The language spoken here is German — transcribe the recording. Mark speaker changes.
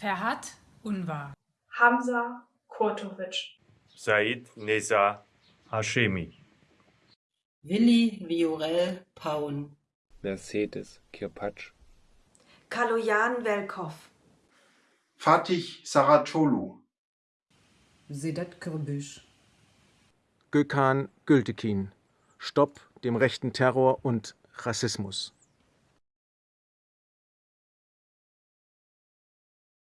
Speaker 1: Ferhat Unvar,
Speaker 2: Hamza Kurtovic,
Speaker 3: Said Neza Hashemi,
Speaker 4: Willi Viorel Paun,
Speaker 5: Mercedes Kirpatsch,
Speaker 6: Kaloyan Velkov,
Speaker 7: Fatih Saracolu,
Speaker 4: Sedat Kürbüsch,
Speaker 8: Gökhan Gültekin. Stopp dem rechten Terror und Rassismus.